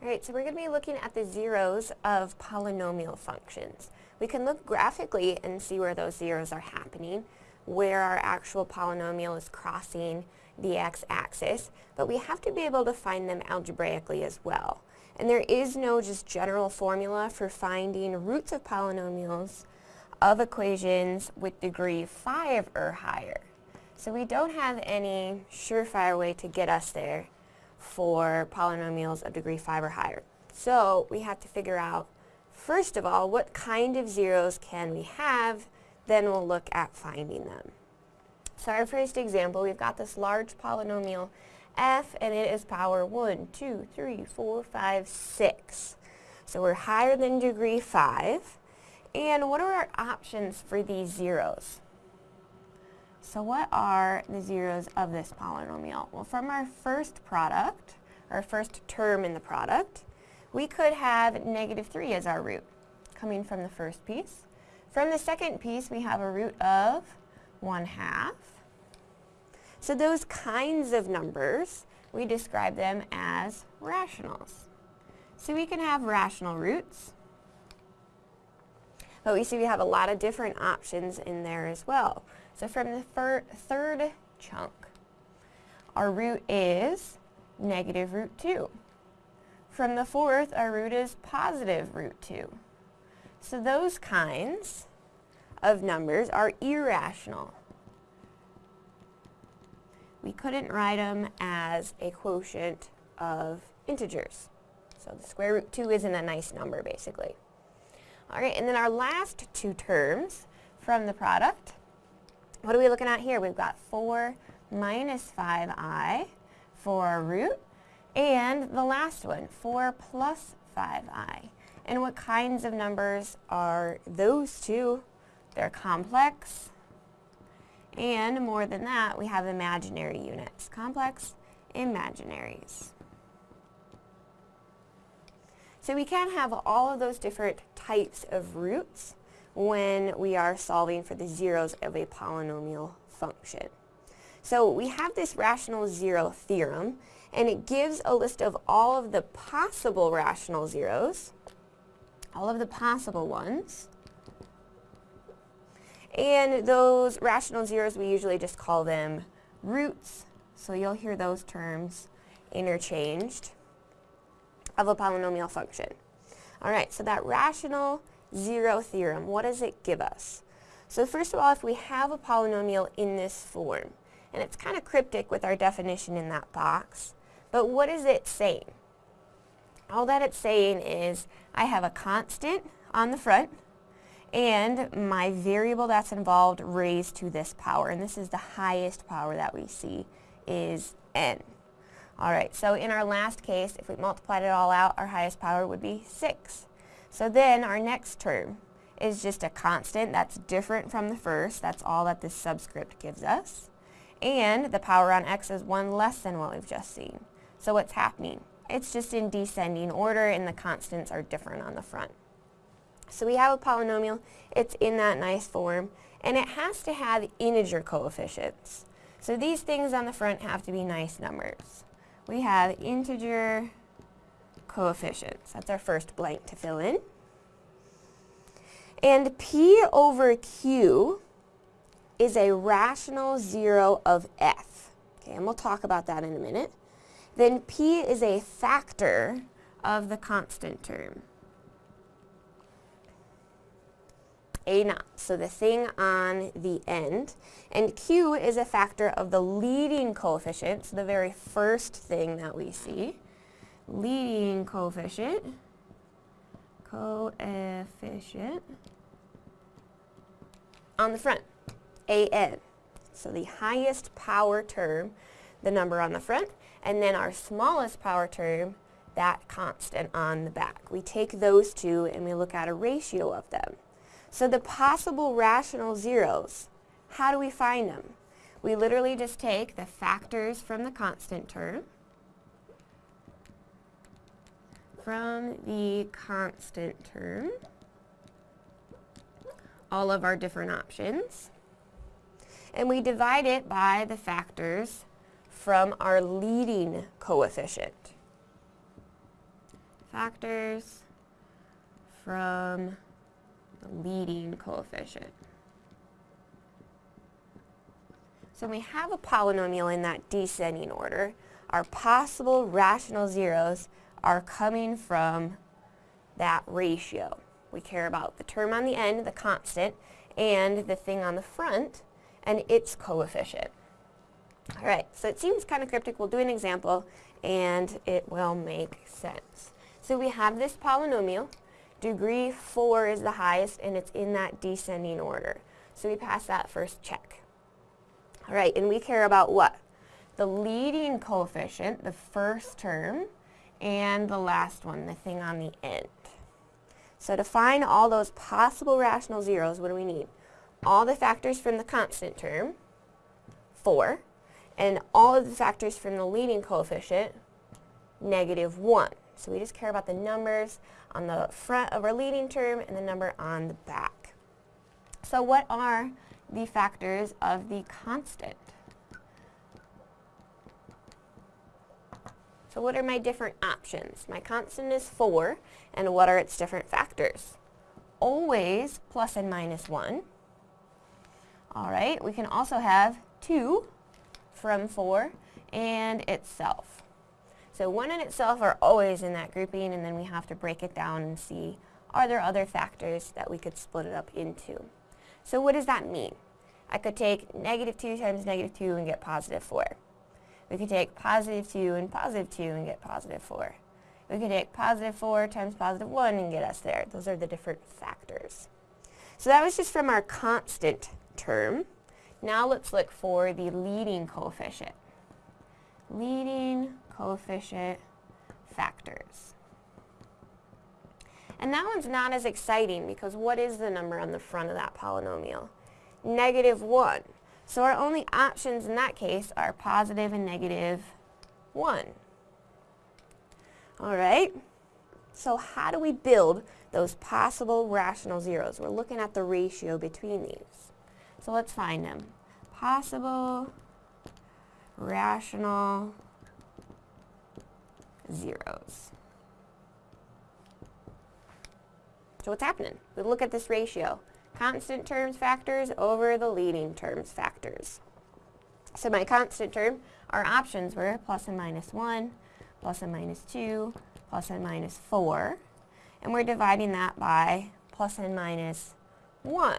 Alright, so we're going to be looking at the zeros of polynomial functions. We can look graphically and see where those zeros are happening, where our actual polynomial is crossing the x-axis, but we have to be able to find them algebraically as well. And there is no just general formula for finding roots of polynomials of equations with degree 5 or higher. So we don't have any surefire way to get us there for polynomials of degree 5 or higher. So we have to figure out, first of all, what kind of zeros can we have, then we'll look at finding them. So our first example, we've got this large polynomial f, and it is power 1, 2, 3, 4, 5, 6. So we're higher than degree 5. And what are our options for these zeros? So what are the zeros of this polynomial? Well, from our first product, our first term in the product, we could have negative 3 as our root, coming from the first piece. From the second piece, we have a root of 1 half. So those kinds of numbers, we describe them as rationals. So we can have rational roots, but we see we have a lot of different options in there as well. So from the third chunk, our root is negative root 2. From the fourth, our root is positive root 2. So those kinds of numbers are irrational. We couldn't write them as a quotient of integers. So the square root 2 isn't a nice number, basically. All right, and then our last two terms from the product what are we looking at here? We've got 4 minus 5i for our root, and the last one, 4 plus 5i. And what kinds of numbers are those two? They're complex, and more than that, we have imaginary units. Complex, imaginaries. So we can have all of those different types of roots when we are solving for the zeros of a polynomial function. So we have this rational zero theorem, and it gives a list of all of the possible rational zeros, all of the possible ones, and those rational zeros, we usually just call them roots, so you'll hear those terms interchanged, of a polynomial function. Alright, so that rational zero theorem, what does it give us? So first of all, if we have a polynomial in this form, and it's kind of cryptic with our definition in that box, but what is it saying? All that it's saying is I have a constant on the front, and my variable that's involved raised to this power, and this is the highest power that we see is n. Alright, so in our last case, if we multiplied it all out, our highest power would be 6. So then our next term is just a constant that's different from the first. That's all that this subscript gives us. And the power on x is 1 less than what we've just seen. So what's happening? It's just in descending order and the constants are different on the front. So we have a polynomial, it's in that nice form, and it has to have integer coefficients. So these things on the front have to be nice numbers. We have integer coefficients. That's our first blank to fill in. And P over Q is a rational zero of F. Okay, and we'll talk about that in a minute. Then P is a factor of the constant term. A naught, so the thing on the end. And Q is a factor of the leading coefficient, so the very first thing that we see leading coefficient, coefficient on the front, an. So the highest power term, the number on the front, and then our smallest power term, that constant on the back. We take those two and we look at a ratio of them. So the possible rational zeros, how do we find them? We literally just take the factors from the constant term, from the constant term all of our different options. And we divide it by the factors from our leading coefficient. factors from the leading coefficient. So we have a polynomial in that descending order. Our possible rational zeros are coming from that ratio. We care about the term on the end, the constant, and the thing on the front, and its coefficient. All right, so it seems kind of cryptic. We'll do an example, and it will make sense. So we have this polynomial. Degree 4 is the highest, and it's in that descending order. So we pass that first check. All right, and we care about what? The leading coefficient, the first term, and the last one, the thing on the end. So to find all those possible rational zeros, what do we need? All the factors from the constant term, 4, and all of the factors from the leading coefficient, negative 1. So we just care about the numbers on the front of our leading term and the number on the back. So what are the factors of the constant? So what are my different options? My constant is 4, and what are its different factors? Always plus and minus 1. All right, we can also have 2 from 4 and itself. So 1 and itself are always in that grouping, and then we have to break it down and see are there other factors that we could split it up into. So what does that mean? I could take negative 2 times negative 2 and get positive 4. We could take positive 2 and positive 2 and get positive 4. We could take positive 4 times positive 1 and get us there. Those are the different factors. So that was just from our constant term. Now let's look for the leading coefficient. Leading coefficient factors. And that one's not as exciting because what is the number on the front of that polynomial? Negative 1. So our only options in that case are positive and negative 1. All right? So how do we build those possible rational zeros? We're looking at the ratio between these. So let's find them. Possible rational zeros. So what's happening? We look at this ratio constant terms factors over the leading terms factors. So my constant term, our options were plus and minus 1, plus and minus 2, plus and minus 4. And we're dividing that by plus and minus 1.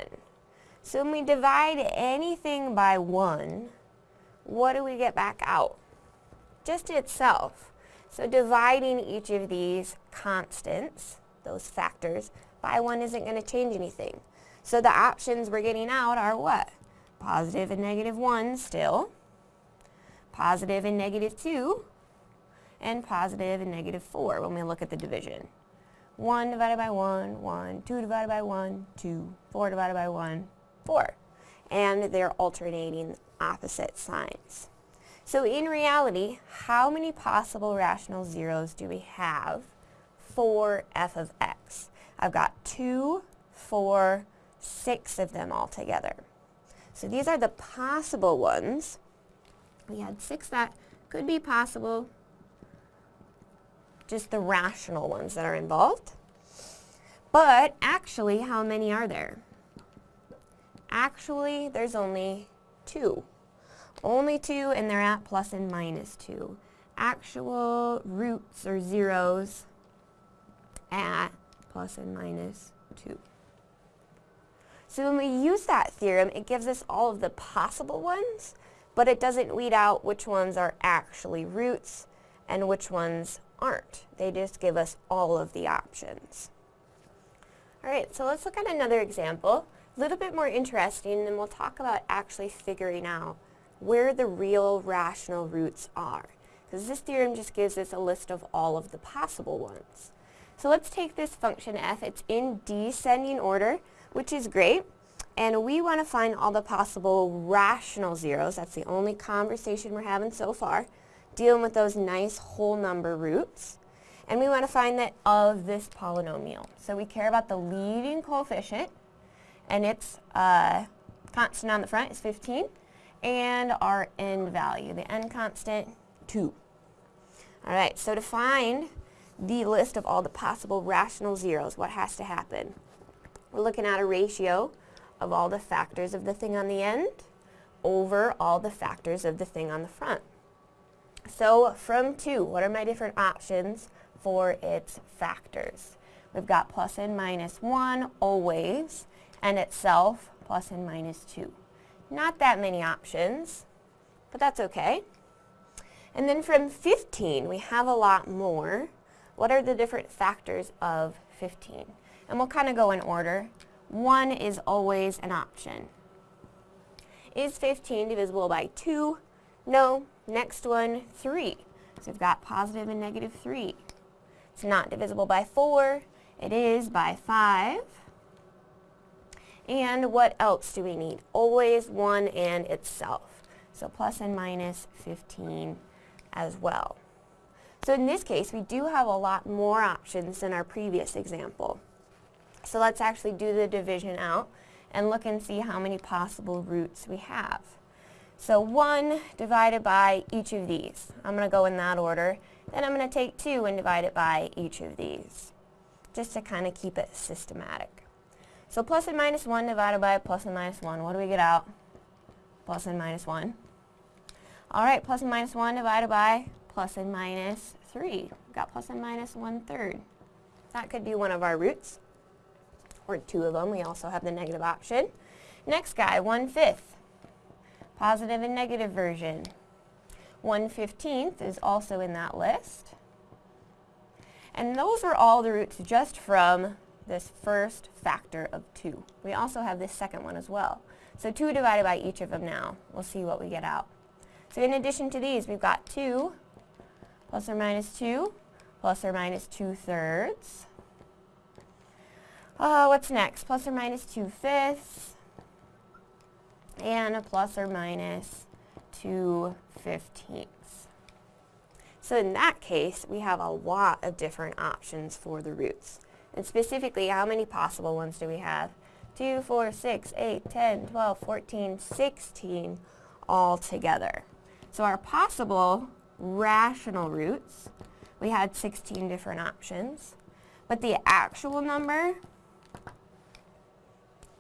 So when we divide anything by 1, what do we get back out? Just itself. So dividing each of these constants, those factors, by 1 isn't going to change anything. So the options we're getting out are what? Positive and negative 1 still, positive and negative 2, and positive and negative 4 when we look at the division. 1 divided by 1, 1, 2 divided by 1, 2, 4 divided by 1, 4. And they're alternating opposite signs. So in reality, how many possible rational zeros do we have for f of x? I've got 2, 4, six of them altogether. So these are the possible ones. We had six that could be possible, just the rational ones that are involved. But actually, how many are there? Actually, there's only two. Only two, and they're at plus and minus two. Actual roots or zeros at plus and minus two. So when we use that theorem, it gives us all of the possible ones, but it doesn't weed out which ones are actually roots and which ones aren't. They just give us all of the options. All right, so let's look at another example, a little bit more interesting, and we'll talk about actually figuring out where the real rational roots are. Because this theorem just gives us a list of all of the possible ones. So let's take this function f. It's in descending order which is great. And we want to find all the possible rational zeros. That's the only conversation we're having so far, dealing with those nice whole number roots. And we want to find that of this polynomial. So we care about the leading coefficient, and its uh, constant on the front is 15, and our end value, the end constant, 2. All right, so to find the list of all the possible rational zeros, what has to happen? We're looking at a ratio of all the factors of the thing on the end over all the factors of the thing on the front. So from 2, what are my different options for its factors? We've got plus and minus 1 always, and itself plus and minus 2. Not that many options, but that's okay. And then from 15, we have a lot more. What are the different factors of 15? And we'll kind of go in order. 1 is always an option. Is 15 divisible by 2? No. Next one, 3. So we've got positive and negative 3. It's not divisible by 4. It is by 5. And what else do we need? Always 1 and itself. So plus and minus 15 as well. So in this case, we do have a lot more options than our previous example. So let's actually do the division out and look and see how many possible roots we have. So 1 divided by each of these. I'm going to go in that order. Then I'm going to take 2 and divide it by each of these, just to kind of keep it systematic. So plus and minus 1 divided by plus and minus 1. What do we get out? Plus and minus 1. All right, plus and minus 1 divided by plus and minus 3. We've Got plus and minus 1 third. That could be one of our roots, or two of them. We also have the negative option. Next guy, 1 fifth. Positive and negative version. 1 15th is also in that list. And those are all the roots just from this first factor of 2. We also have this second one as well. So 2 divided by each of them now. We'll see what we get out. So in addition to these, we've got 2 plus or minus 2 plus or minus 2 thirds. Uh, what's next? Plus or minus 2 fifths and a plus or minus 2 fifteenths. So in that case, we have a lot of different options for the roots. And specifically, how many possible ones do we have? 2, 4, 6, 8, 10, 12, 14, 16 all together. So our possible rational roots, we had 16 different options. But the actual number,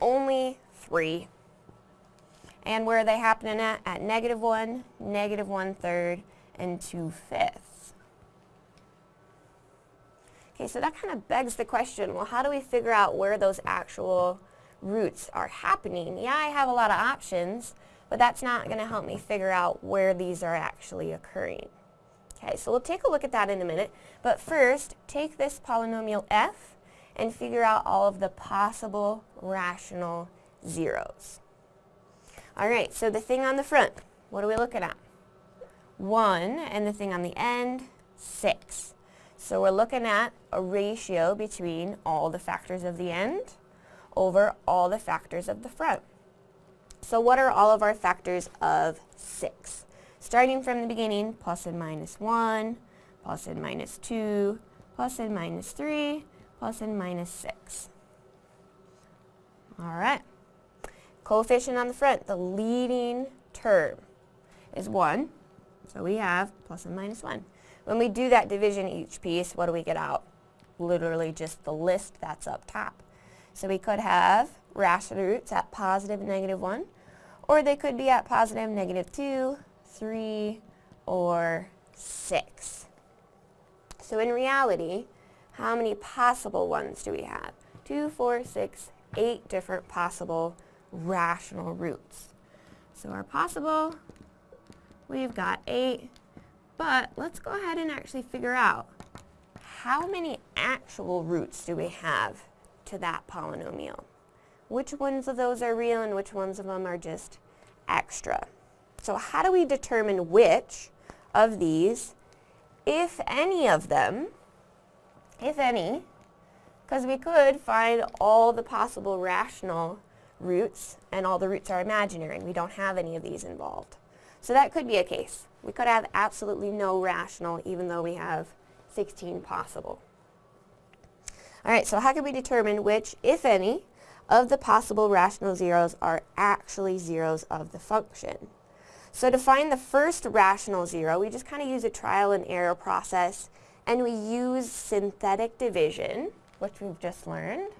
only 3. And where are they happening at? At negative 1, negative 1 third, and 2 fifths. Okay, so that kind of begs the question, well, how do we figure out where those actual roots are happening? Yeah, I have a lot of options, but that's not going to help me figure out where these are actually occurring. Okay, so we'll take a look at that in a minute, but first, take this polynomial f and figure out all of the possible rational zeros. Alright, so the thing on the front, what are we looking at? 1, and the thing on the end, 6. So we're looking at a ratio between all the factors of the end over all the factors of the front. So what are all of our factors of 6? Starting from the beginning, plus and minus 1, plus and minus 2, plus and minus 3, plus and minus 6. All right. Coefficient on the front, the leading term is 1. So we have plus and minus 1. When we do that division each piece, what do we get out? Literally just the list that's up top. So we could have rational roots at positive and negative 1, or they could be at positive, negative 2, 3, or 6. So in reality, how many possible ones do we have? 2, 4, 6, 8 different possible rational roots. So our possible, we've got 8, but let's go ahead and actually figure out how many actual roots do we have to that polynomial? Which ones of those are real and which ones of them are just extra? So how do we determine which of these, if any of them, if any, because we could find all the possible rational roots and all the roots are imaginary. We don't have any of these involved. So that could be a case. We could have absolutely no rational even though we have 16 possible. All right, so how can we determine which, if any, of the possible rational zeros are actually zeros of the function? So to find the first rational zero, we just kind of use a trial and error process and we use synthetic division, which we've just learned.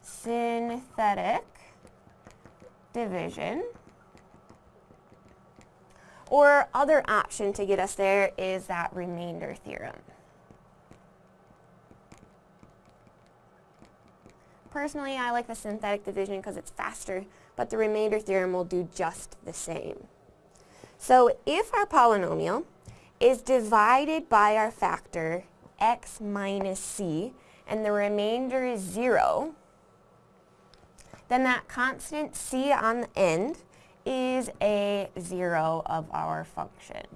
Synthetic division. Or other option to get us there is that remainder theorem. Personally, I like the synthetic division because it's faster, but the remainder theorem will do just the same. So if our polynomial is divided by our factor x minus c, and the remainder is 0, then that constant c on the end is a 0 of our function.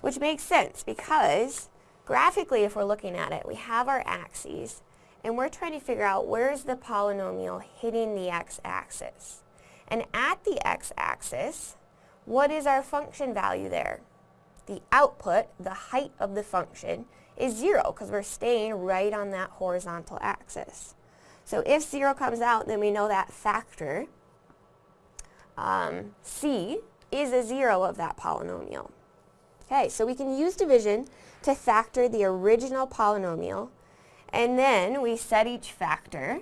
Which makes sense because Graphically, if we're looking at it, we have our axes, and we're trying to figure out where's the polynomial hitting the x-axis. And at the x-axis, what is our function value there? The output, the height of the function, is 0 because we're staying right on that horizontal axis. So if 0 comes out, then we know that factor, um, c, is a 0 of that polynomial. Okay, so we can use division to factor the original polynomial, and then we set each factor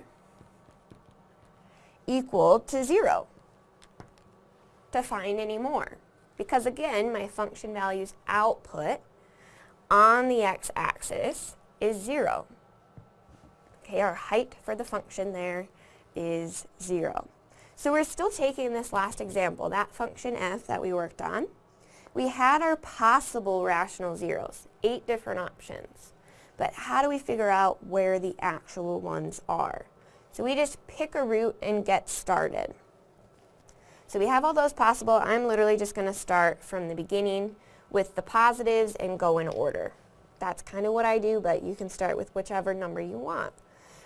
equal to 0 to find any more. Because again, my function value's output on the x-axis is 0. Okay, our height for the function there is 0. So we're still taking this last example, that function f that we worked on, we had our possible rational zeros, eight different options. But how do we figure out where the actual ones are? So we just pick a root and get started. So we have all those possible. I'm literally just going to start from the beginning with the positives and go in order. That's kind of what I do, but you can start with whichever number you want.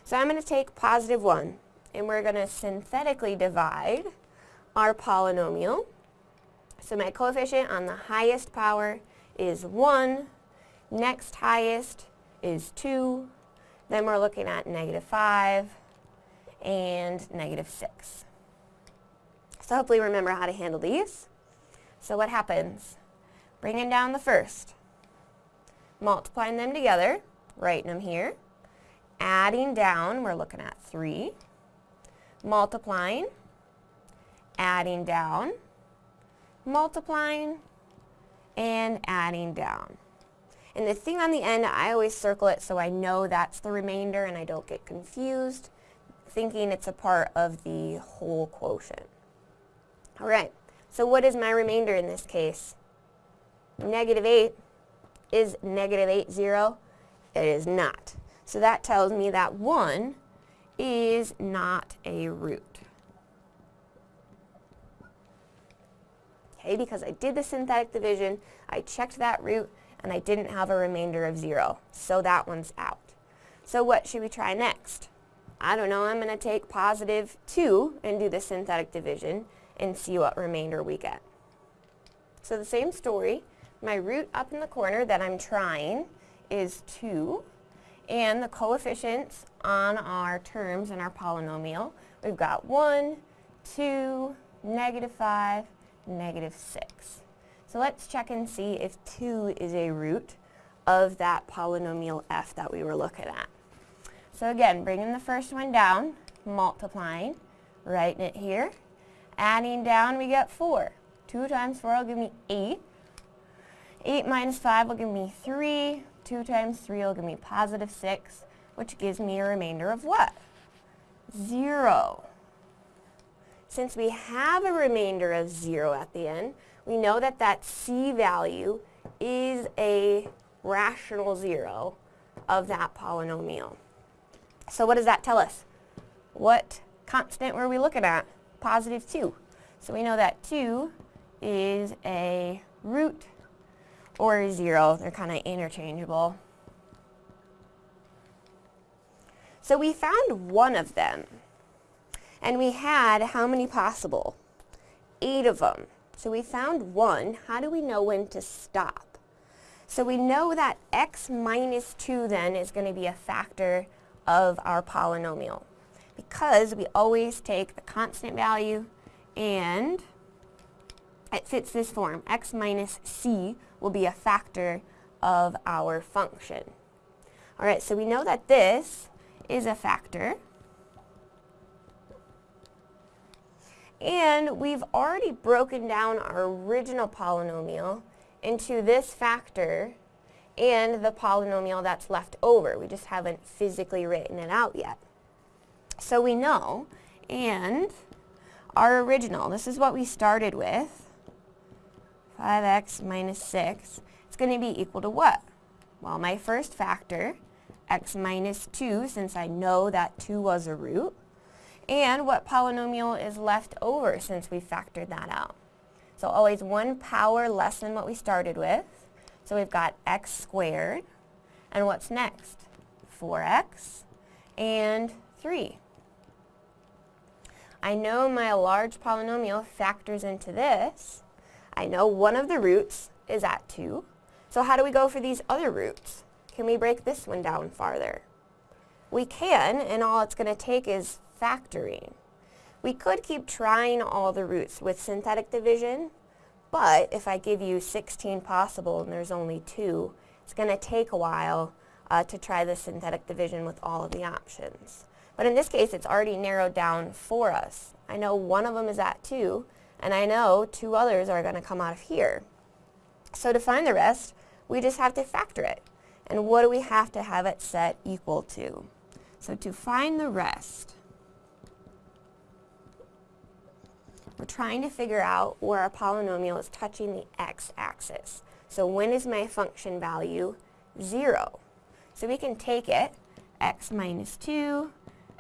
So I'm going to take positive 1, and we're going to synthetically divide our polynomial so my coefficient on the highest power is 1, next highest is 2, then we're looking at negative 5 and negative 6. So hopefully remember how to handle these. So what happens? Bringing down the first, multiplying them together, writing them here, adding down, we're looking at 3, multiplying, adding down, multiplying, and adding down. And the thing on the end, I always circle it so I know that's the remainder and I don't get confused thinking it's a part of the whole quotient. Alright, so what is my remainder in this case? Negative 8 is negative 8 0? It is not. So that tells me that 1 is not a root. okay? Because I did the synthetic division, I checked that root, and I didn't have a remainder of 0. So that one's out. So what should we try next? I don't know, I'm going to take positive 2 and do the synthetic division and see what remainder we get. So the same story, my root up in the corner that I'm trying is 2, and the coefficients on our terms in our polynomial, we've got 1, 2, negative 5, negative 6. So let's check and see if 2 is a root of that polynomial f that we were looking at. So again, bringing the first one down, multiplying, writing it here. Adding down, we get 4. 2 times 4 will give me 8. 8 minus 5 will give me 3. 2 times 3 will give me positive 6, which gives me a remainder of what? 0. Since we have a remainder of 0 at the end, we know that that c value is a rational 0 of that polynomial. So what does that tell us? What constant were we looking at? Positive 2. So we know that 2 is a root or a 0. They're kind of interchangeable. So we found one of them. And we had how many possible? Eight of them. So we found one. How do we know when to stop? So we know that x minus 2 then is going to be a factor of our polynomial because we always take the constant value and it fits this form. x minus c will be a factor of our function. All right, so we know that this is a factor. And we've already broken down our original polynomial into this factor and the polynomial that's left over. We just haven't physically written it out yet. So we know, and our original, this is what we started with, 5x minus 6, it's going to be equal to what? Well, my first factor, x minus 2, since I know that 2 was a root, and what polynomial is left over since we factored that out. So always one power less than what we started with. So we've got x squared. And what's next? 4x and 3. I know my large polynomial factors into this. I know one of the roots is at 2. So how do we go for these other roots? Can we break this one down farther? We can, and all it's going to take is factoring. We could keep trying all the roots with synthetic division, but if I give you 16 possible and there's only two, it's going to take a while uh, to try the synthetic division with all of the options. But in this case, it's already narrowed down for us. I know one of them is at 2, and I know two others are going to come out of here. So to find the rest, we just have to factor it. And what do we have to have it set equal to? So to find the rest, We're trying to figure out where our polynomial is touching the x-axis. So when is my function value 0? So we can take it, x minus 2,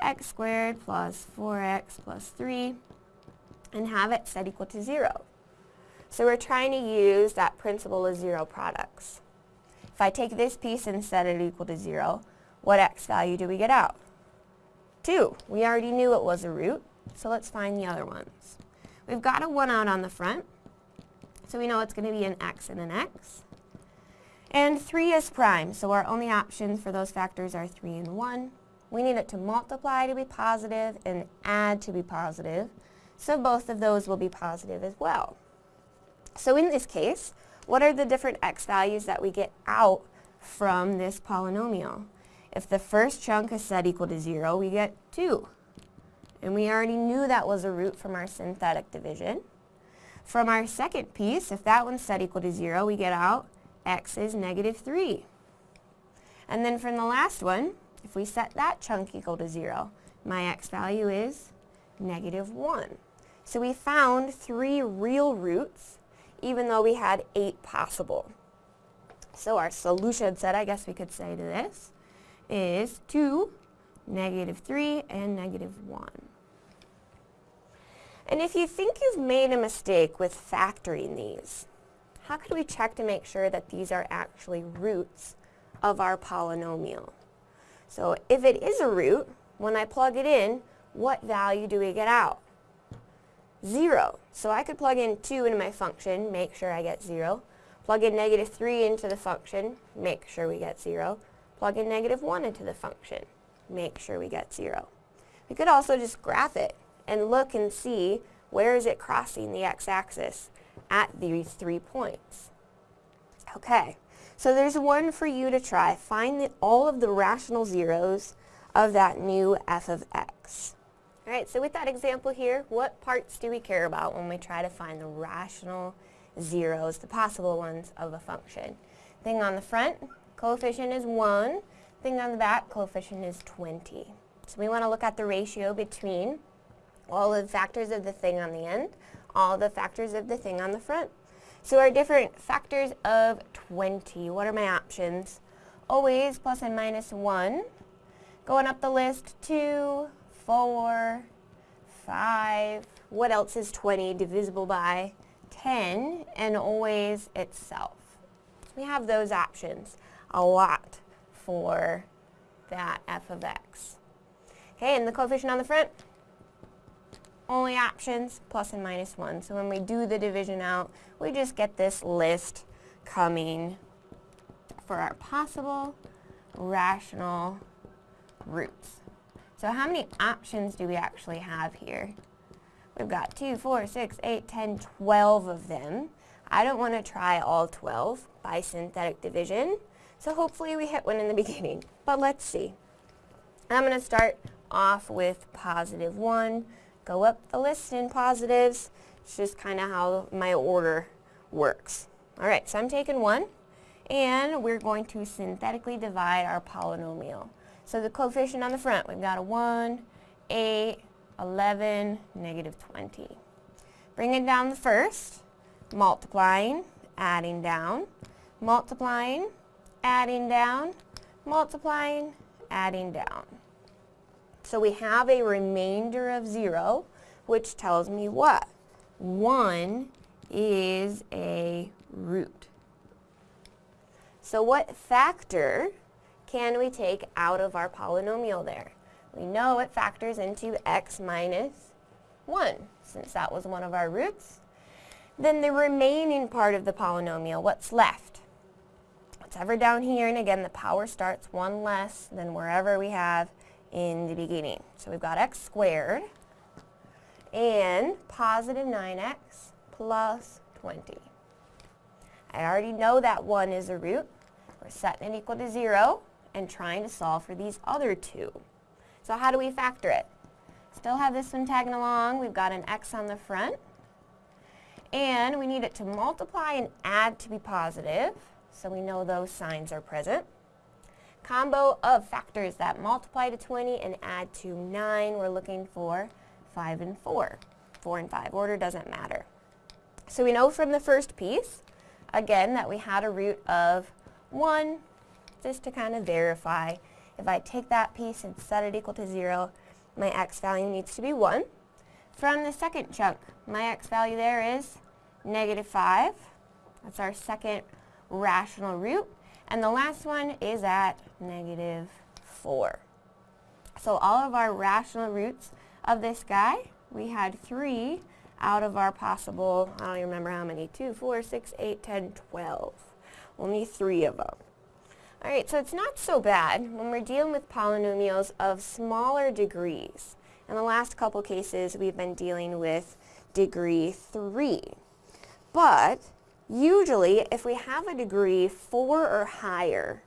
x squared plus 4x plus 3, and have it set equal to 0. So we're trying to use that principle of zero products. If I take this piece and set it equal to 0, what x value do we get out? 2. We already knew it was a root, so let's find the other ones. We've got a 1 out on the front, so we know it's going to be an x and an x. And 3 is prime, so our only options for those factors are 3 and 1. We need it to multiply to be positive and add to be positive, so both of those will be positive as well. So in this case, what are the different x values that we get out from this polynomial? If the first chunk is set equal to 0, we get 2. And we already knew that was a root from our synthetic division. From our second piece, if that one's set equal to 0, we get out x is negative 3. And then from the last one, if we set that chunk equal to 0, my x value is negative 1. So we found three real roots, even though we had eight possible. So our solution set, I guess we could say to this, is 2, negative 3, and negative 1. And if you think you've made a mistake with factoring these, how could we check to make sure that these are actually roots of our polynomial? So if it is a root, when I plug it in, what value do we get out? 0. So I could plug in 2 into my function, make sure I get 0. Plug in negative 3 into the function, make sure we get 0. Plug in negative 1 into the function, make sure we get 0. We could also just graph it and look and see where is it crossing the x-axis at these three points. Okay, so there's one for you to try. Find the, all of the rational zeros of that new f of x. Alright, so with that example here, what parts do we care about when we try to find the rational zeros, the possible ones of a function? Thing on the front, coefficient is 1. Thing on the back, coefficient is 20. So we want to look at the ratio between all the factors of the thing on the end, all the factors of the thing on the front. So our different factors of 20, what are my options? Always plus and minus 1. Going up the list, 2, 4, 5. What else is 20 divisible by? 10, and always itself. We have those options a lot for that f of x. Okay, and the coefficient on the front? only options, plus and minus 1. So when we do the division out, we just get this list coming for our possible rational roots. So how many options do we actually have here? We've got 2, 4, 6, 8, 10, 12 of them. I don't want to try all 12 by synthetic division, so hopefully we hit one in the beginning. But let's see. I'm going to start off with positive 1, go up the list in positives. It's just kind of how my order works. Alright, so I'm taking 1, and we're going to synthetically divide our polynomial. So the coefficient on the front, we've got a 1, 8, 11, negative 20. Bringing down the first, multiplying, adding down, multiplying, adding down, multiplying, adding down. So we have a remainder of 0, which tells me what? 1 is a root. So what factor can we take out of our polynomial there? We know it factors into x minus 1, since that was one of our roots. Then the remaining part of the polynomial, what's left? Whatever down here, and again the power starts one less than wherever we have in the beginning. So we've got x squared and positive 9x plus 20. I already know that 1 is a root. We're setting it equal to 0 and trying to solve for these other two. So how do we factor it? Still have this one tagging along. We've got an x on the front. And we need it to multiply and add to be positive, so we know those signs are present. Combo of factors that multiply to 20 and add to 9, we're looking for 5 and 4. 4 and 5. Order doesn't matter. So we know from the first piece, again, that we had a root of 1, just to kind of verify if I take that piece and set it equal to 0, my x value needs to be 1. From the second chunk, my x value there is negative 5. That's our second rational root. And the last one is at negative 4. So all of our rational roots of this guy, we had 3 out of our possible, I don't even remember how many, 2, 4, 6, 8, 10, 12. Only 3 of them. Alright, so it's not so bad when we're dealing with polynomials of smaller degrees. In the last couple cases, we've been dealing with degree 3. But usually, if we have a degree 4 or higher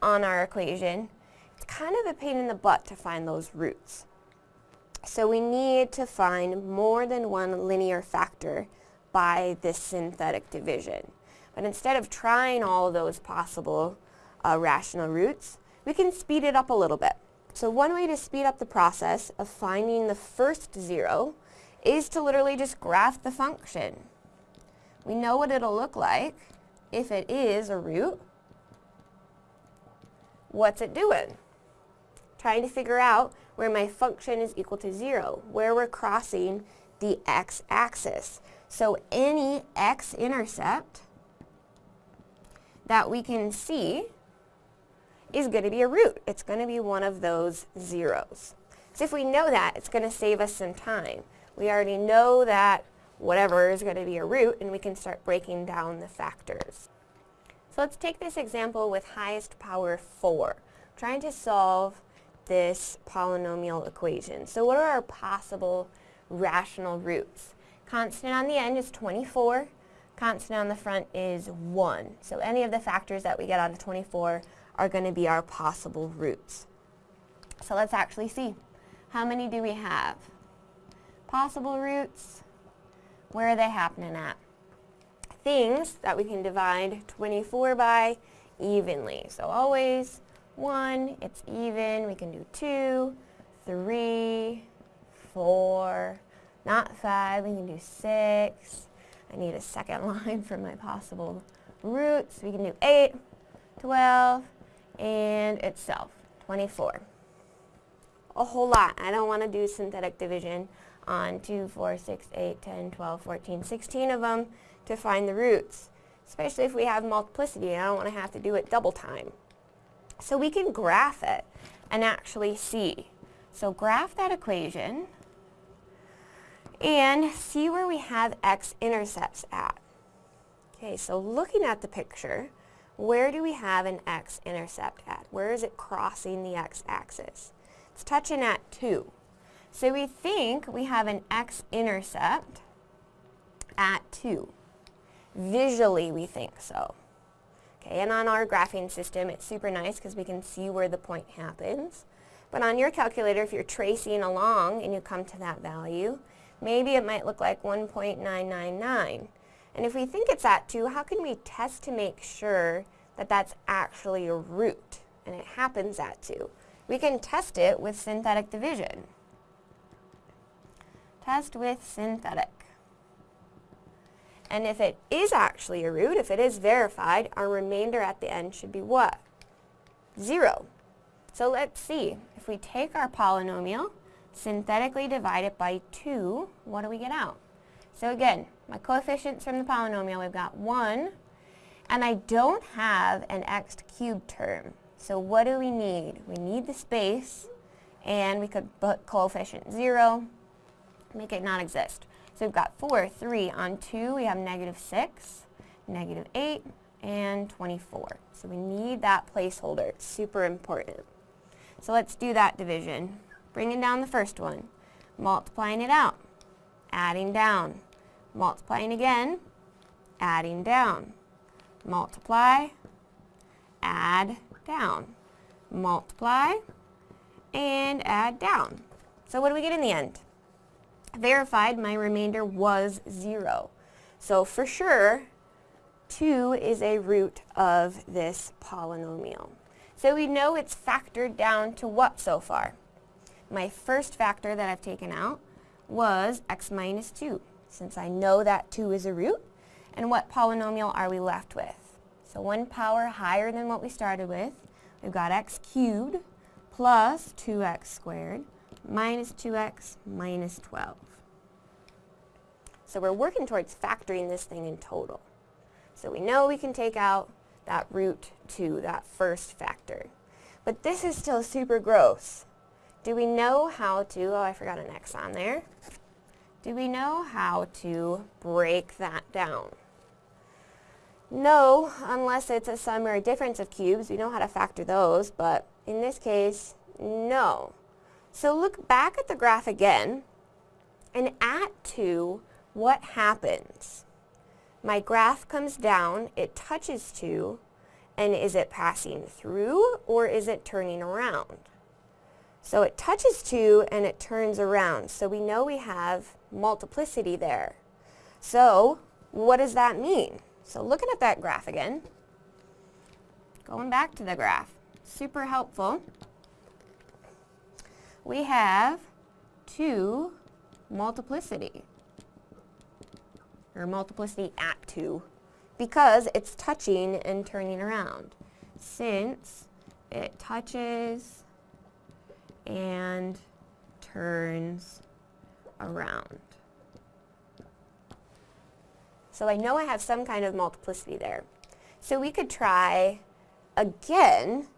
on our equation, it's kind of a pain in the butt to find those roots. So we need to find more than one linear factor by this synthetic division. But instead of trying all those possible uh, rational roots, we can speed it up a little bit. So one way to speed up the process of finding the first zero is to literally just graph the function. We know what it'll look like if it is a root. What's it doing? Trying to figure out where my function is equal to zero, where we're crossing the x-axis. So any x-intercept that we can see is going to be a root. It's going to be one of those zeros. So if we know that, it's going to save us some time. We already know that whatever is going to be a root, and we can start breaking down the factors. So let's take this example with highest power 4, trying to solve this polynomial equation. So what are our possible rational roots? Constant on the end is 24. Constant on the front is 1. So any of the factors that we get out of 24 are going to be our possible roots. So let's actually see. How many do we have? Possible roots, where are they happening at? Things that we can divide 24 by evenly. So always 1, it's even. We can do 2, 3, 4, not 5. We can do 6. I need a second line for my possible roots. We can do 8, 12, and itself, 24. A whole lot. I don't want to do synthetic division on 2, 4, 6, 8, 10, 12, 14, 16 of them to find the roots, especially if we have multiplicity. I don't want to have to do it double time. So we can graph it and actually see. So graph that equation and see where we have x-intercepts at. Okay, so looking at the picture, where do we have an x-intercept at? Where is it crossing the x-axis? It's touching at 2. So we think we have an x-intercept at 2. Visually, we think so. Okay, and on our graphing system, it's super nice because we can see where the point happens. But on your calculator, if you're tracing along and you come to that value, maybe it might look like 1.999. And if we think it's at 2, how can we test to make sure that that's actually a root and it happens at 2? We can test it with synthetic division. Test with synthetic. And if it is actually a root, if it is verified, our remainder at the end should be what? 0. So let's see. If we take our polynomial, synthetically divide it by 2, what do we get out? So again, my coefficients from the polynomial, we've got 1, and I don't have an x cubed term. So what do we need? We need the space, and we could put coefficient 0, make it not exist. So we've got 4, 3. On 2, we have negative 6, negative 8, and 24. So we need that placeholder. It's super important. So let's do that division. Bringing down the first one, multiplying it out, adding down, multiplying again, adding down, multiply, add down, multiply, and add down. So what do we get in the end? Verified my remainder was 0. So for sure, 2 is a root of this polynomial. So we know it's factored down to what so far? My first factor that I've taken out was x minus 2, since I know that 2 is a root. And what polynomial are we left with? So one power higher than what we started with. We've got x cubed plus 2x squared minus 2x minus 12. So we're working towards factoring this thing in total. So we know we can take out that root 2, that first factor. But this is still super gross. Do we know how to, oh I forgot an x on there. Do we know how to break that down? No, unless it's a sum or a difference of cubes. We know how to factor those, but in this case, no. So look back at the graph again, and at 2, what happens? My graph comes down, it touches 2, and is it passing through or is it turning around? So it touches 2 and it turns around. So we know we have multiplicity there. So what does that mean? So looking at that graph again, going back to the graph, super helpful we have 2 multiplicity, or multiplicity at 2, because it's touching and turning around. Since it touches and turns around. So I know I have some kind of multiplicity there. So we could try again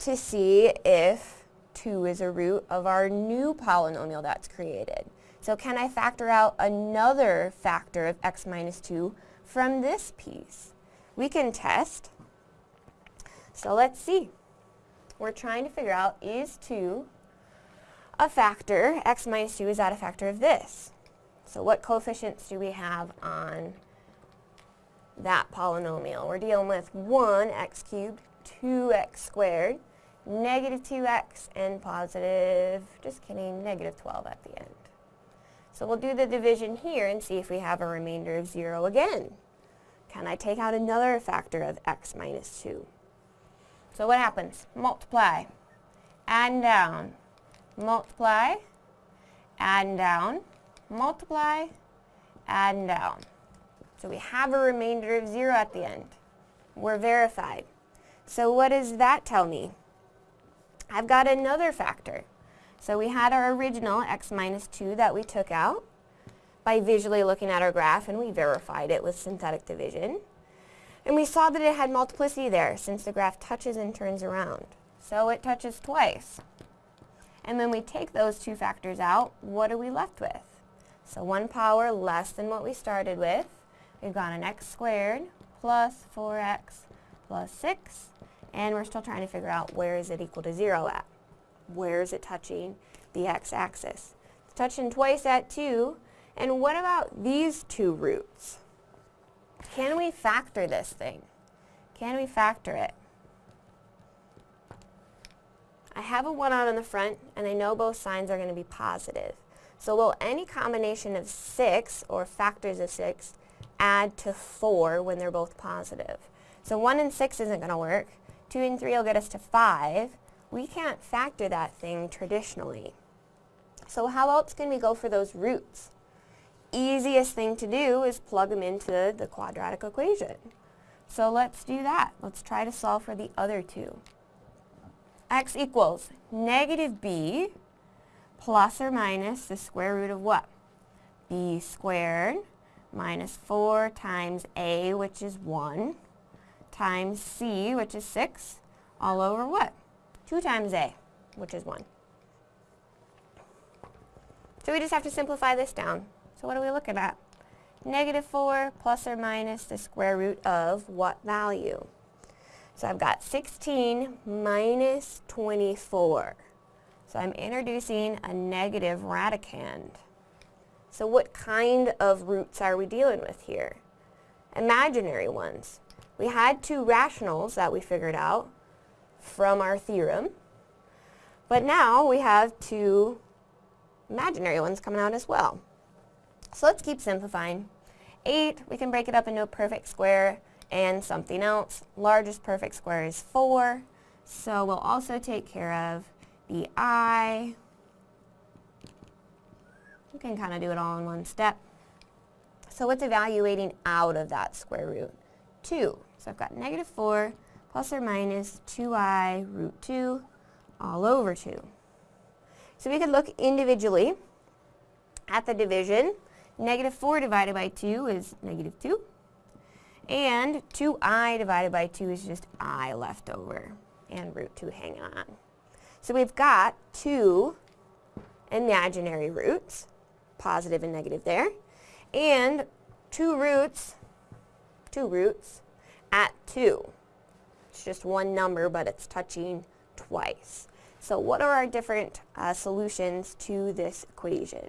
to see if 2 is a root of our new polynomial that's created. So can I factor out another factor of x minus 2 from this piece? We can test. So let's see. We're trying to figure out is 2 a factor, x minus 2 is that a factor of this? So what coefficients do we have on that polynomial? We're dealing with 1 x cubed, 2x squared, negative 2x and positive, just kidding, negative 12 at the end. So we'll do the division here and see if we have a remainder of 0 again. Can I take out another factor of x minus 2? So what happens? Multiply, add down, multiply, add down, multiply, add down. So we have a remainder of 0 at the end. We're verified. So what does that tell me? I've got another factor. So we had our original x minus 2 that we took out by visually looking at our graph and we verified it with synthetic division. And we saw that it had multiplicity there since the graph touches and turns around. So it touches twice. And when we take those two factors out, what are we left with? So 1 power less than what we started with. We've got an x squared plus 4x plus 6 and we're still trying to figure out where is it equal to 0 at. Where is it touching the x-axis? It's touching twice at 2. And what about these two roots? can we factor this thing? Can we factor it? I have a 1 out in the front, and I know both signs are going to be positive. So will any combination of 6, or factors of 6, add to 4 when they're both positive? So 1 and 6 isn't going to work. 2 and 3 will get us to 5. We can't factor that thing traditionally. So how else can we go for those roots? Easiest thing to do is plug them into the quadratic equation. So let's do that. Let's try to solve for the other two x equals negative b plus or minus the square root of what? b squared minus 4 times a, which is 1, times c, which is 6, all over what? 2 times a, which is 1. So we just have to simplify this down. So what are we looking at? Negative 4 plus or minus the square root of what value? So I've got 16 minus 24. So I'm introducing a negative radicand. So what kind of roots are we dealing with here? Imaginary ones. We had two rationals that we figured out from our theorem. But now we have two imaginary ones coming out as well. So let's keep simplifying. 8, we can break it up into a perfect square and something else. Largest perfect square is 4. So we'll also take care of the i. You can kind of do it all in one step. So what's evaluating out of that square root? 2. So I've got negative 4 plus or minus 2i root 2 all over 2. So we could look individually at the division. Negative 4 divided by 2 is negative 2. And 2i divided by 2 is just i left over and root 2 hanging on. So we've got two imaginary roots, positive and negative there, and two roots, two roots at 2. It's just one number, but it's touching twice. So what are our different uh, solutions to this equation?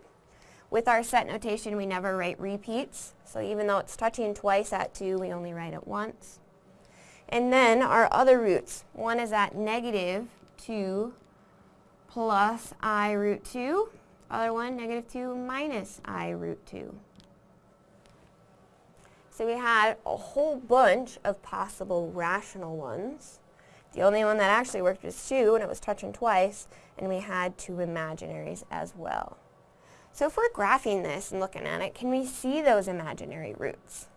With our set notation, we never write repeats. So even though it's touching twice at 2, we only write it once. And then our other roots. One is at negative 2 plus i root 2. Other one, negative 2 minus i root 2. So we had a whole bunch of possible rational ones. The only one that actually worked was 2, and it was touching twice, and we had two imaginaries as well. So if we're graphing this and looking at it, can we see those imaginary roots?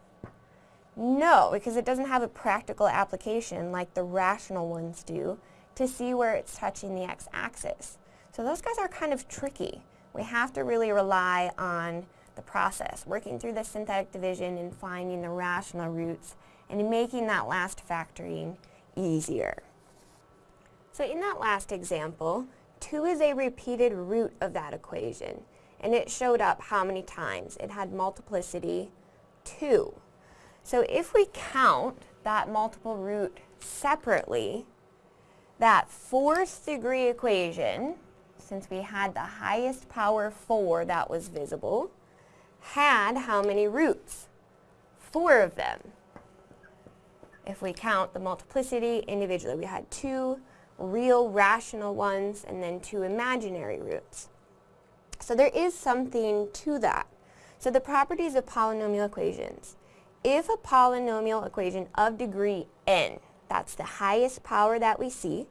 No, because it doesn't have a practical application like the rational ones do to see where it's touching the x-axis. So those guys are kind of tricky. We have to really rely on the process, working through the synthetic division and finding the rational roots and making that last factoring easier. So in that last example, 2 is a repeated root of that equation and it showed up how many times. It had multiplicity 2. So if we count that multiple root separately, that fourth degree equation, since we had the highest power 4 that was visible, had how many roots? Four of them. If we count the multiplicity individually, we had two real rational ones and then two imaginary roots. So there is something to that. So the properties of polynomial equations. If a polynomial equation of degree n, that's the highest power that we see,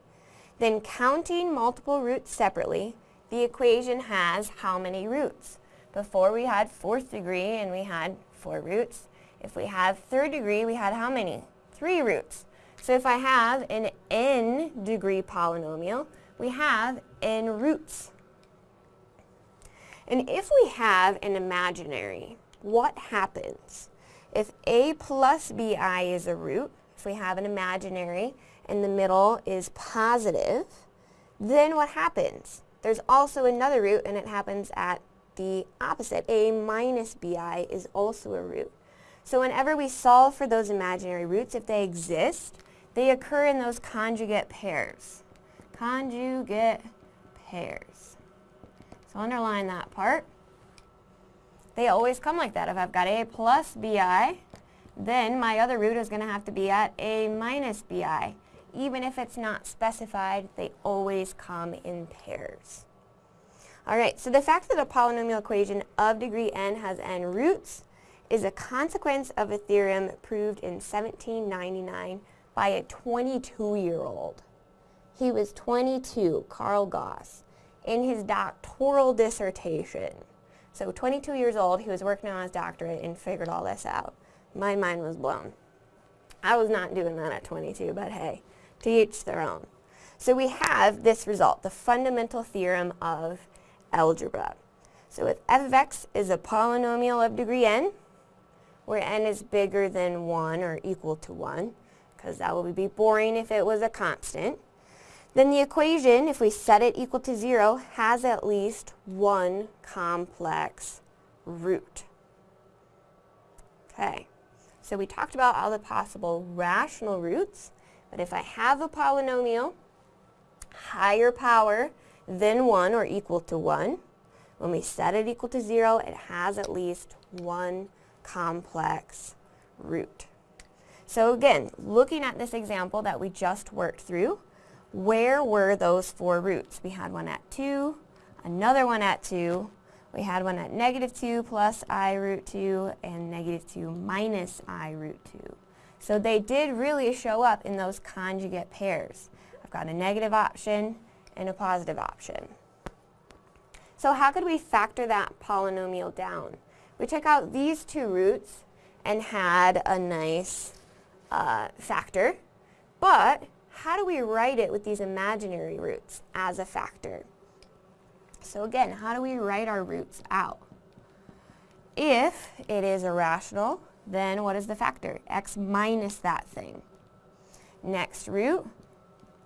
then counting multiple roots separately, the equation has how many roots? Before we had fourth degree and we had four roots. If we have third degree, we had how many? Three roots. So if I have an n degree polynomial, we have n roots. And if we have an imaginary, what happens? If a plus bi is a root, if we have an imaginary and the middle is positive, then what happens? There's also another root and it happens at the opposite. a minus bi is also a root. So whenever we solve for those imaginary roots, if they exist, they occur in those conjugate pairs. Conjugate pairs. So underline that part. They always come like that. If I've got a plus bi then my other root is going to have to be at a minus bi. Even if it's not specified, they always come in pairs. Alright, so the fact that a polynomial equation of degree n has n roots is a consequence of a theorem proved in 1799 by a 22-year-old. He was 22, Carl Gauss, in his doctoral dissertation. So 22 years old, he was working on his doctorate and figured all this out. My mind was blown. I was not doing that at 22, but hey, to each their own. So we have this result, the fundamental theorem of algebra. So if f of x is a polynomial of degree n, where n is bigger than 1 or equal to 1, because that would be boring if it was a constant, then the equation, if we set it equal to 0, has at least one complex root. Okay, so we talked about all the possible rational roots, but if I have a polynomial, higher power than 1 or equal to 1, when we set it equal to 0, it has at least one complex root. So again, looking at this example that we just worked through, where were those four roots? We had one at 2, another one at 2, we had one at negative 2 plus i root 2, and negative 2 minus i root 2. So they did really show up in those conjugate pairs. I've got a negative option and a positive option. So how could we factor that polynomial down? We took out these two roots and had a nice uh, factor, but how do we write it with these imaginary roots as a factor? So again, how do we write our roots out? If it is irrational, then what is the factor? x minus that thing. Next root,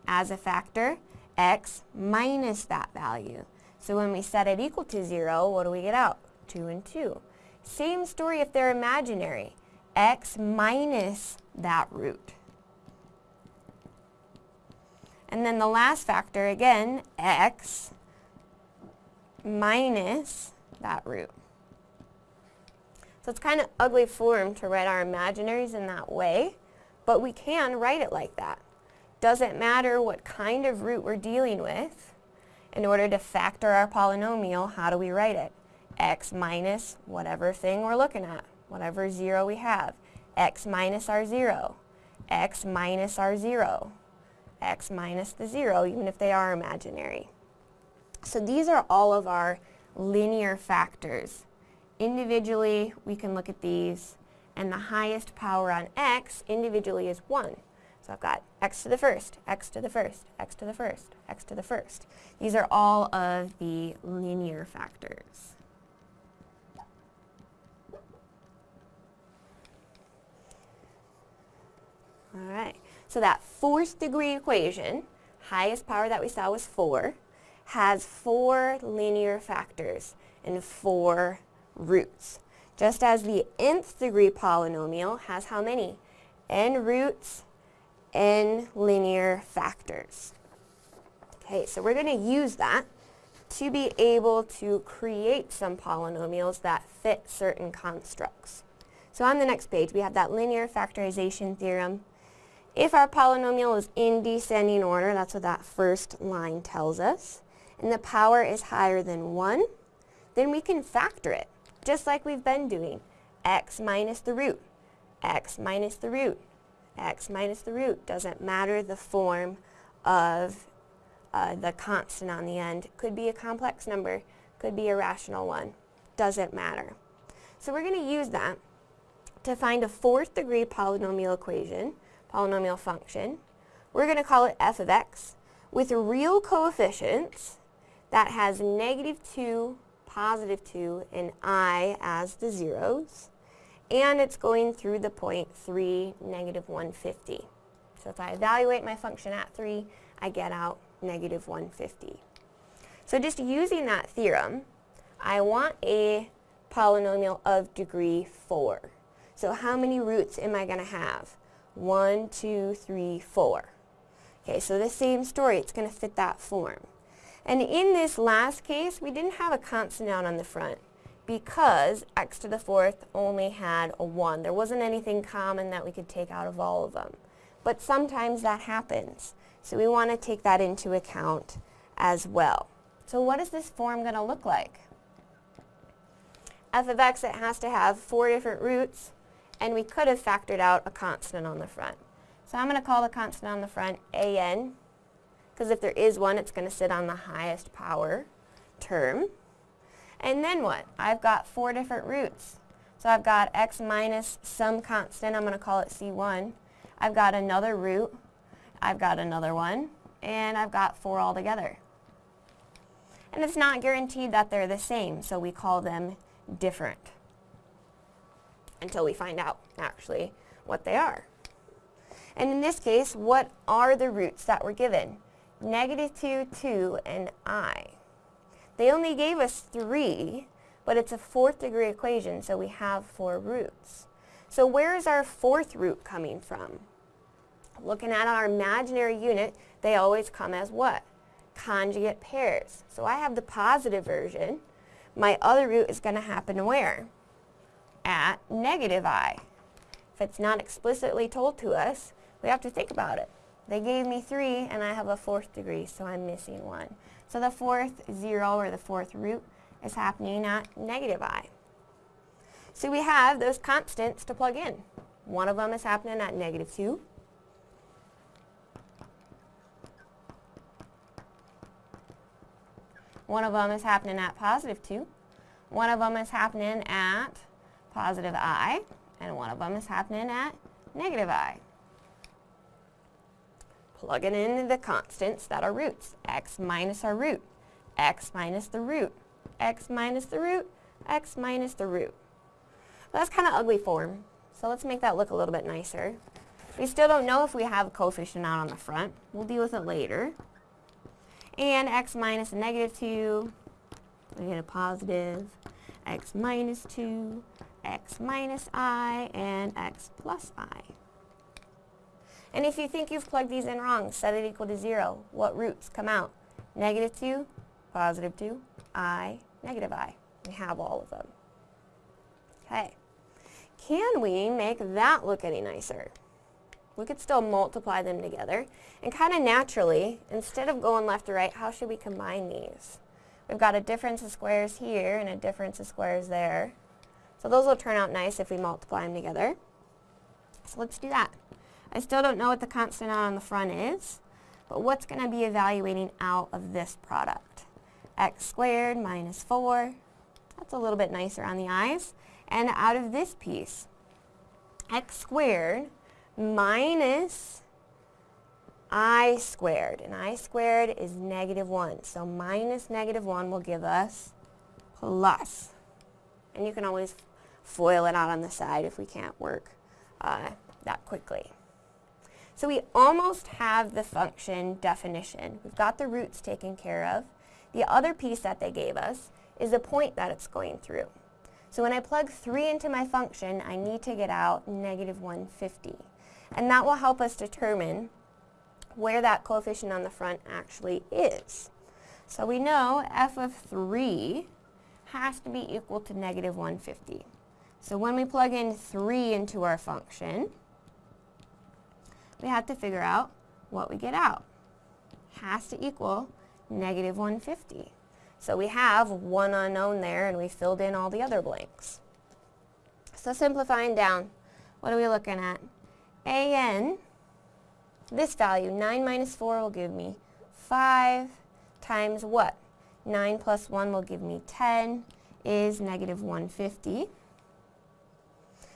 as a factor, x minus that value. So when we set it equal to 0, what do we get out? 2 and 2. Same story if they're imaginary. x minus that root. And then the last factor, again, x minus that root. So it's kind of ugly form to write our imaginaries in that way, but we can write it like that. Doesn't matter what kind of root we're dealing with. In order to factor our polynomial, how do we write it? x minus whatever thing we're looking at, whatever 0 we have. x minus our 0, x minus our 0, x minus the 0, even if they are imaginary. So these are all of our linear factors. Individually, we can look at these, and the highest power on x individually is 1. So I've got x to the first, x to the first, x to the first, x to the first. These are all of the linear factors. All right, so that fourth degree equation, highest power that we saw was 4, has four linear factors and four roots. Just as the nth degree polynomial has how many? n roots, n linear factors. Okay, so we're going to use that to be able to create some polynomials that fit certain constructs. So on the next page, we have that linear factorization theorem if our polynomial is in descending order, that's what that first line tells us, and the power is higher than 1, then we can factor it, just like we've been doing. x minus the root, x minus the root, x minus the root. Doesn't matter the form of uh, the constant on the end. Could be a complex number, could be a rational one. Doesn't matter. So we're going to use that to find a fourth degree polynomial equation polynomial function. We're going to call it f of x with real coefficients that has negative 2, positive 2, and i as the zeros. And it's going through the point 3, negative 150. So if I evaluate my function at 3, I get out negative 150. So just using that theorem, I want a polynomial of degree 4. So how many roots am I going to have? One, two, three, four. Okay, so the same story, it's going to fit that form. And in this last case, we didn't have a constant out on the front because x to the fourth only had a 1. There wasn't anything common that we could take out of all of them. But sometimes that happens. So we want to take that into account as well. So what is this form going to look like? f of x, it has to have four different roots, and we could have factored out a constant on the front. So I'm going to call the constant on the front an, because if there is one, it's going to sit on the highest power term. And then what? I've got four different roots. So I've got x minus some constant, I'm going to call it c1. I've got another root, I've got another one, and I've got four altogether. And it's not guaranteed that they're the same, so we call them different until we find out, actually, what they are. And in this case, what are the roots that were given? Negative 2, 2, and i. They only gave us 3, but it's a fourth degree equation, so we have four roots. So where is our fourth root coming from? Looking at our imaginary unit, they always come as what? Conjugate pairs. So I have the positive version. My other root is going to happen where? At negative i. If it's not explicitly told to us, we have to think about it. They gave me 3 and I have a fourth degree, so I'm missing 1. So the fourth 0 or the fourth root is happening at negative i. So we have those constants to plug in. One of them is happening at negative 2. One of them is happening at positive 2. One of them is happening at positive i. And one of them is happening at negative i. Plugging in the constants that are roots. x minus our root. x minus the root. x minus the root. x minus the root. That's kind of ugly form. So let's make that look a little bit nicer. We still don't know if we have a coefficient out on the front. We'll deal with it later and x minus a negative 2, we get a positive, x minus 2, x minus i, and x plus i. And if you think you've plugged these in wrong, set it equal to 0. What roots come out? Negative 2, positive 2, i, negative i. We have all of them. Okay. Can we make that look any nicer? we could still multiply them together. And kind of naturally, instead of going left to right, how should we combine these? We've got a difference of squares here and a difference of squares there. So those will turn out nice if we multiply them together. So let's do that. I still don't know what the constant out on the front is, but what's going to be evaluating out of this product? x squared minus 4. That's a little bit nicer on the eyes. And out of this piece, x squared minus i squared. And i squared is negative 1. So minus negative 1 will give us plus. And you can always FOIL it out on the side if we can't work uh, that quickly. So we almost have the function definition. We've got the roots taken care of. The other piece that they gave us is the point that it's going through. So when I plug 3 into my function, I need to get out negative 150. And that will help us determine where that coefficient on the front actually is. So we know f of 3 has to be equal to negative 150. So when we plug in 3 into our function, we have to figure out what we get out. Has to equal negative 150. So we have one unknown there and we filled in all the other blanks. So simplifying down, what are we looking at? an, this value, 9 minus 4 will give me 5 times what? 9 plus 1 will give me 10 is negative 150.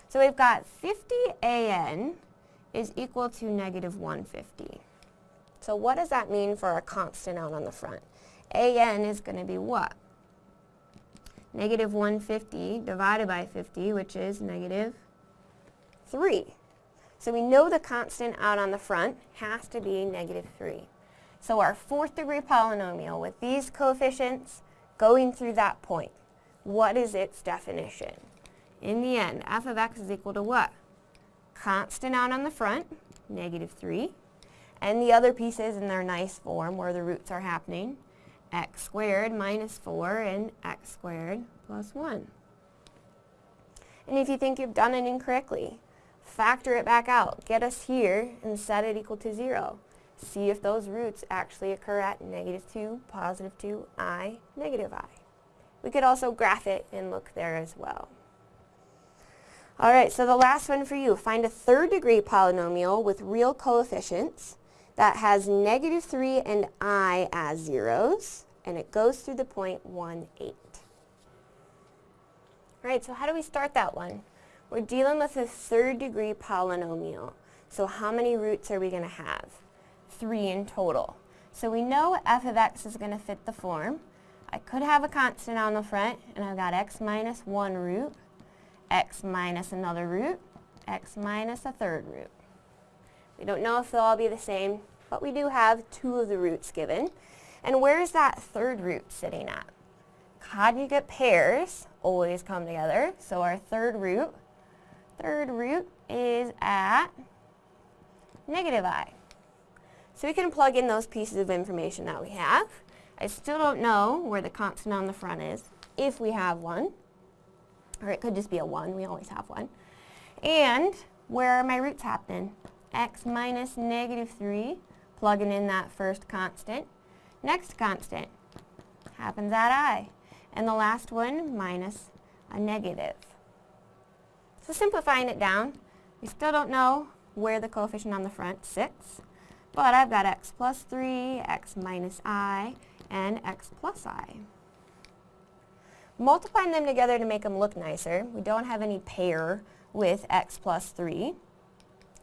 So we've got 50 an is equal to negative 150. So what does that mean for our constant out on the front? an is going to be what? Negative 150 divided by 50, which is negative 3. So we know the constant out on the front has to be negative 3. So our fourth degree polynomial with these coefficients going through that point, what is its definition? In the end, f of x is equal to what? Constant out on the front, negative 3, and the other pieces in their nice form where the roots are happening, x squared minus 4 and x squared plus 1. And if you think you've done it incorrectly, factor it back out. Get us here and set it equal to 0. See if those roots actually occur at negative 2, positive 2, i, negative i. We could also graph it and look there as well. Alright, so the last one for you. Find a third degree polynomial with real coefficients that has negative 3 and i as zeros, and it goes through the point 1, 8. Alright, so how do we start that one? We're dealing with a third degree polynomial. So how many roots are we going to have? Three in total. So we know f of x is going to fit the form. I could have a constant on the front, and I've got x minus one root, x minus another root, x minus a third root. We don't know if they'll all be the same, but we do have two of the roots given. And where is that third root sitting at? Conjugate pairs always come together, so our third root, third root is at negative i. So we can plug in those pieces of information that we have. I still don't know where the constant on the front is, if we have one or it could just be a 1, we always have one. And where are my roots happening? x minus negative 3, plugging in that first constant. Next constant happens at i. And the last one, minus a negative. So simplifying it down, we still don't know where the coefficient on the front sits, but I've got x plus 3, x minus i, and x plus i multiplying them together to make them look nicer. We don't have any pair with x plus 3,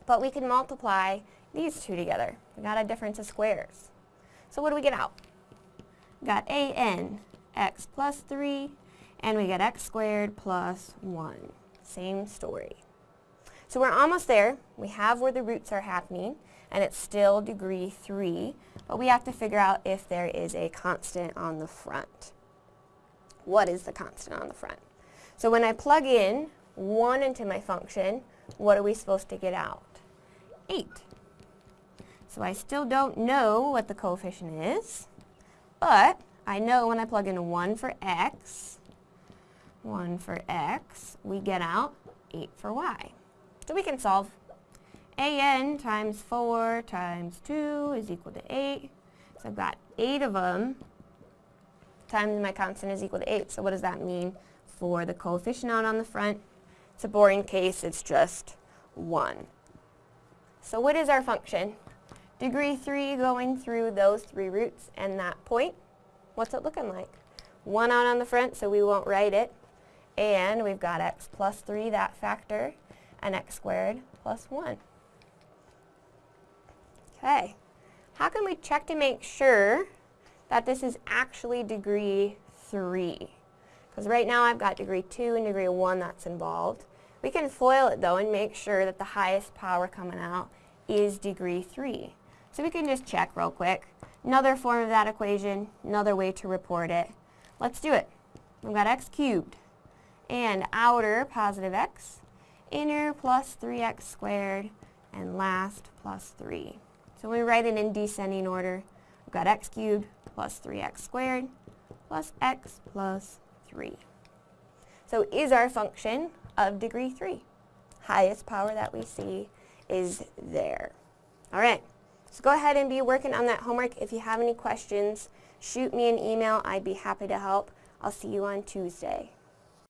but we can multiply these two together. We got a difference of squares. So what do we get out? We got a n x plus 3, and we get x squared plus 1. Same story. So we're almost there. We have where the roots are happening, and it's still degree 3, but we have to figure out if there is a constant on the front what is the constant on the front. So when I plug in 1 into my function, what are we supposed to get out? 8. So I still don't know what the coefficient is, but I know when I plug in 1 for x, 1 for x, we get out 8 for y. So we can solve. an times 4 times 2 is equal to 8. So I've got 8 of them times my constant is equal to 8. So what does that mean for the coefficient out on the front? It's a boring case, it's just 1. So what is our function? Degree 3 going through those three roots and that point. What's it looking like? 1 out on the front, so we won't write it. And we've got x plus 3, that factor, and x squared plus 1. Okay. How can we check to make sure that this is actually degree 3. Because right now I've got degree 2 and degree 1 that's involved. We can FOIL it though and make sure that the highest power coming out is degree 3. So we can just check real quick. Another form of that equation, another way to report it. Let's do it. We've got x cubed and outer positive x, inner plus 3x squared, and last plus 3. So we write it in descending order. We've got x cubed plus 3x squared plus x plus 3. So is our function of degree 3. Highest power that we see is there. All right, so go ahead and be working on that homework. If you have any questions, shoot me an email. I'd be happy to help. I'll see you on Tuesday.